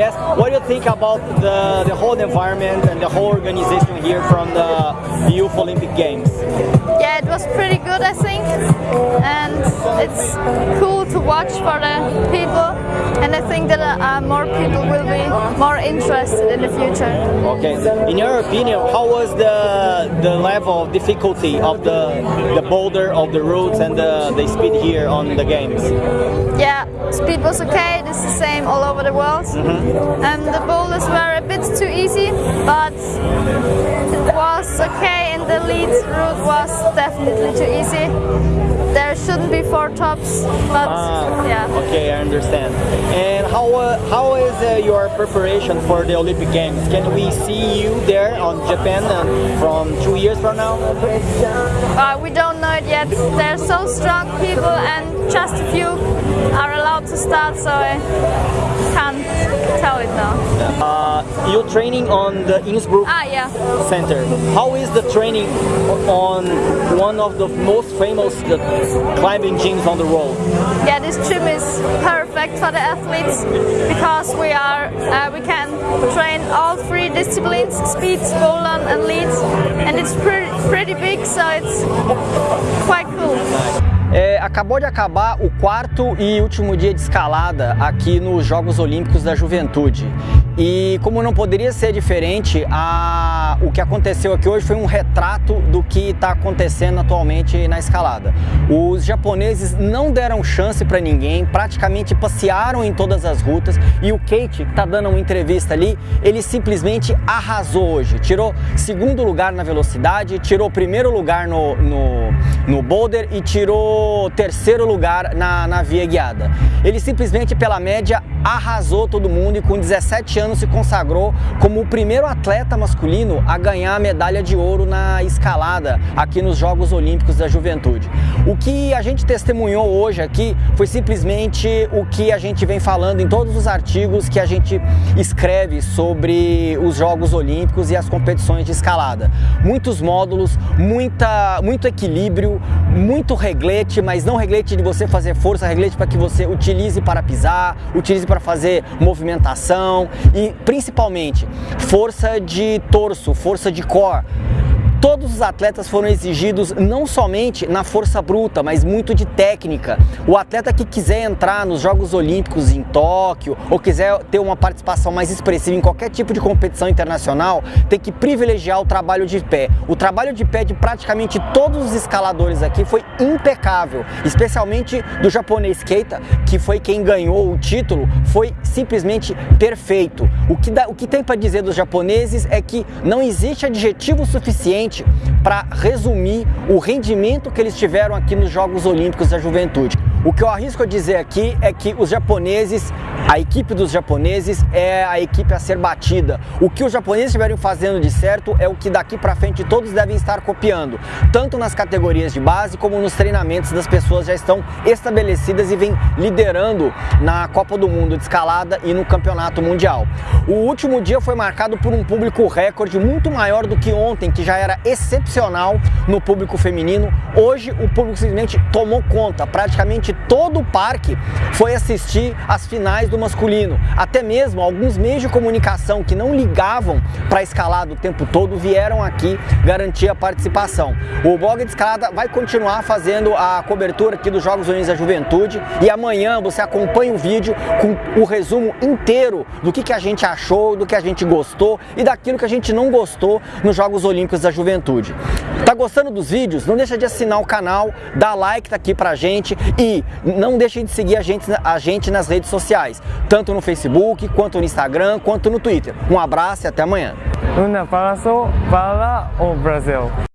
Yes, what do you think about the, the whole environment and the whole organization here from the Youth Olympic Games? Yeah, it was pretty good, I think, and it's cool to watch for the people, and I think that uh, more people will be more interested in the future. Okay, in your opinion, how was the the level of difficulty of the the boulder of the routes and the, the speed here on the games? Yeah, speed was okay, it's the same all over the world. And the boulders were a bit too easy, but the lead route was definitely too easy. There shouldn't be four tops, but Ah, yeah. Okay, I understand. And how uh, how is uh, your preparation for the Olympic Games? Can we see you there on Japan uh, from two years from now? Uh, we don't know it yet. They're so strong people, and just a few are allowed to start, so I can't tell it now. Uh, you're training on the Innsbruck Ah, yeah. Center. How is the training on one of the most famous climbing gyms on the world? Yeah, this gym is perfect for the athletes because we are uh, we can train all three disciplines: speed, bouldern, and lead, and it's pretty pretty big, so it's quite cool. É, acabou de acabar o quarto e último dia de escalada aqui nos Jogos Olímpicos da Juventude. E como não poderia ser diferente, a... o que aconteceu aqui hoje foi um retrato do que está acontecendo atualmente na escalada. Os japoneses não deram chance para ninguém, praticamente passearam em todas as rutas e o Kate, que está dando uma entrevista ali, ele simplesmente arrasou hoje. Tirou segundo lugar na velocidade, tirou primeiro lugar no, no, no boulder e tirou terceiro lugar na, na via guiada. Ele simplesmente, pela média, arrasou todo mundo e com 17 anos se consagrou como o primeiro atleta masculino a ganhar a medalha de ouro na escalada aqui nos Jogos Olímpicos da Juventude. O que a gente testemunhou hoje aqui foi simplesmente o que a gente vem falando em todos os artigos que a gente escreve sobre os Jogos Olímpicos e as competições de escalada. Muitos módulos, muita, muito equilíbrio, muito reglete, mas não reglete de você fazer força, reglete para que você utilize para pisar, utilize para fazer movimentação e principalmente força de torso, força de core. Os atletas foram exigidos não somente na força bruta, mas muito de técnica. O atleta que quiser entrar nos Jogos Olímpicos em Tóquio ou quiser ter uma participação mais expressiva em qualquer tipo de competição internacional, tem que privilegiar o trabalho de pé. O trabalho de pé de praticamente todos os escaladores aqui foi impecável, especialmente do japonês Keita, que foi quem ganhou o título, foi simplesmente perfeito. O que, dá, o que tem para dizer dos japoneses é que não existe adjetivo suficiente para resumir o rendimento que eles tiveram aqui nos Jogos Olímpicos da Juventude. O que eu arrisco a dizer aqui é que os japoneses, a equipe dos japoneses é a equipe a ser batida. O que os japoneses estiverem fazendo de certo é o que daqui para frente todos devem estar copiando, tanto nas categorias de base como nos treinamentos das pessoas já estão estabelecidas e vêm liderando na Copa do Mundo de escalada e no Campeonato Mundial. O último dia foi marcado por um público recorde muito maior do que ontem, que já era excepcional no público feminino. Hoje o público simplesmente tomou conta, praticamente todo o parque foi assistir as finais do masculino. Até mesmo alguns meios de comunicação que não ligavam para a escalada o tempo todo vieram aqui garantir a participação. O blog de escalada vai continuar fazendo a cobertura aqui dos Jogos Olímpicos da Juventude e amanhã você acompanha o vídeo com o resumo inteiro do que, que a gente achou, do que a gente gostou e daquilo que a gente não gostou nos Jogos Olímpicos da Juventude. Tá gostando dos vídeos? Não deixa de assinar o canal, dá like tá aqui pra gente e não deixe de seguir a gente, a gente nas redes sociais, tanto no Facebook, quanto no Instagram, quanto no Twitter. Um abraço e até amanhã. Abraço para o Brasil.